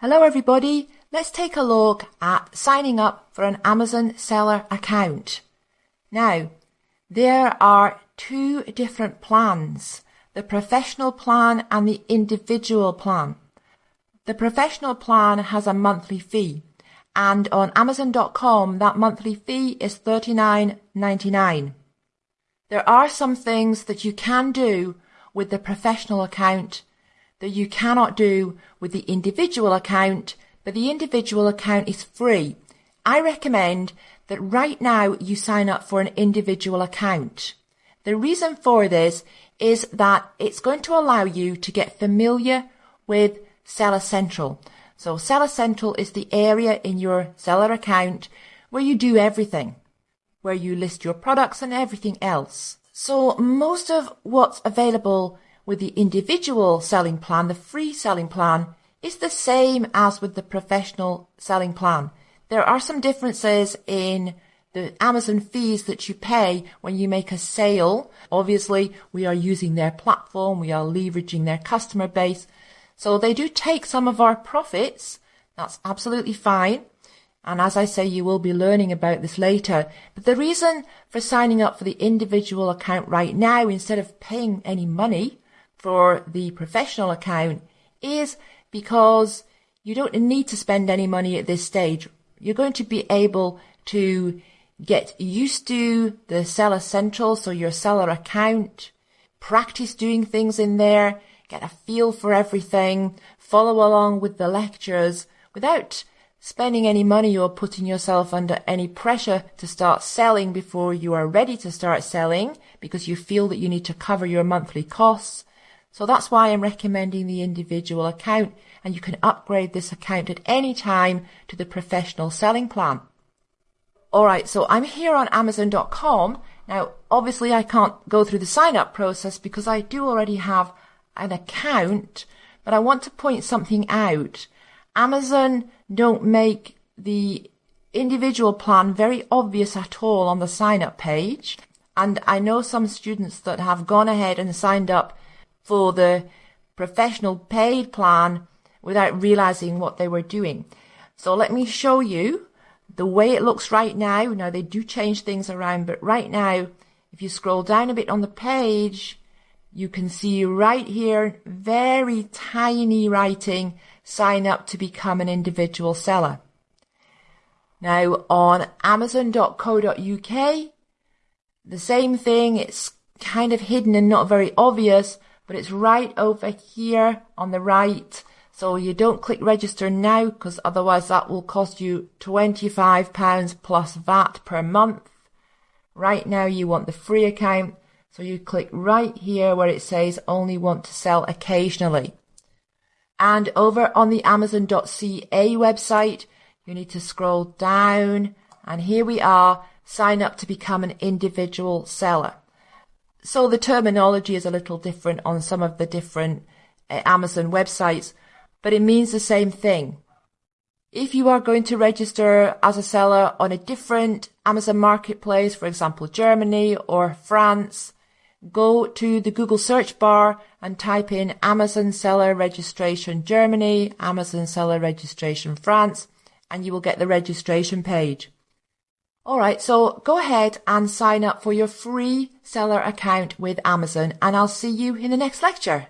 Hello everybody, let's take a look at signing up for an Amazon seller account. Now, there are two different plans, the professional plan and the individual plan. The professional plan has a monthly fee and on amazon.com that monthly fee is $39.99. There are some things that you can do with the professional account that you cannot do with the individual account, but the individual account is free. I recommend that right now you sign up for an individual account. The reason for this is that it's going to allow you to get familiar with Seller Central. So Seller Central is the area in your seller account where you do everything, where you list your products and everything else. So most of what's available with the individual selling plan, the free selling plan, is the same as with the professional selling plan. There are some differences in the Amazon fees that you pay when you make a sale. Obviously, we are using their platform, we are leveraging their customer base. So they do take some of our profits. That's absolutely fine. And as I say, you will be learning about this later. But the reason for signing up for the individual account right now, instead of paying any money, for the professional account is because you don't need to spend any money at this stage. You're going to be able to get used to the seller central, so your seller account, practice doing things in there, get a feel for everything, follow along with the lectures without spending any money or putting yourself under any pressure to start selling before you are ready to start selling because you feel that you need to cover your monthly costs so that's why I'm recommending the individual account and you can upgrade this account at any time to the professional selling plan. Alright, so I'm here on Amazon.com. Now, obviously I can't go through the sign up process because I do already have an account, but I want to point something out. Amazon don't make the individual plan very obvious at all on the sign up page. And I know some students that have gone ahead and signed up for the professional paid plan without realizing what they were doing. So let me show you the way it looks right now. Now they do change things around, but right now, if you scroll down a bit on the page, you can see right here, very tiny writing, sign up to become an individual seller. Now on amazon.co.uk, the same thing, it's kind of hidden and not very obvious, but it's right over here on the right. So you don't click register now because otherwise that will cost you £25 plus VAT per month. Right now you want the free account. So you click right here where it says only want to sell occasionally. And over on the Amazon.ca website, you need to scroll down and here we are, sign up to become an individual seller. So the terminology is a little different on some of the different uh, Amazon websites, but it means the same thing. If you are going to register as a seller on a different Amazon marketplace, for example, Germany or France, go to the Google search bar and type in Amazon seller registration Germany, Amazon seller registration France, and you will get the registration page. Alright, so go ahead and sign up for your free seller account with Amazon and I'll see you in the next lecture.